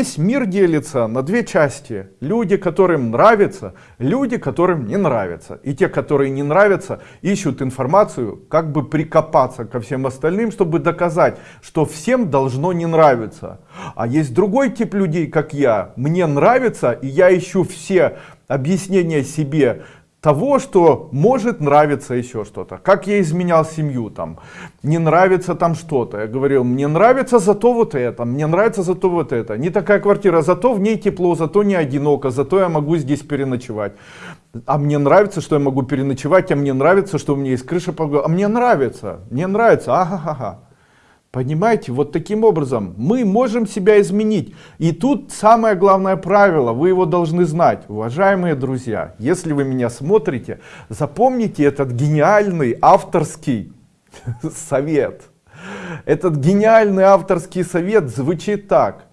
Весь мир делится на две части. Люди, которым нравится, люди, которым не нравится. И те, которые не нравятся, ищут информацию, как бы прикопаться ко всем остальным, чтобы доказать, что всем должно не нравиться. А есть другой тип людей, как я. Мне нравится, и я ищу все объяснения себе, того, что может нравиться еще что-то. Как я изменял семью, там, не нравится там что-то. Я говорил, мне нравится зато вот это, мне нравится зато вот это. Не такая квартира, зато в ней тепло, зато не одиноко, зато я могу здесь переночевать. А мне нравится, что я могу переночевать, а мне нравится, что у меня есть крыша, а мне нравится, мне нравится, ага-ага. Понимаете, вот таким образом мы можем себя изменить. И тут самое главное правило, вы его должны знать. Уважаемые друзья, если вы меня смотрите, запомните этот гениальный авторский совет. Этот гениальный авторский совет звучит так.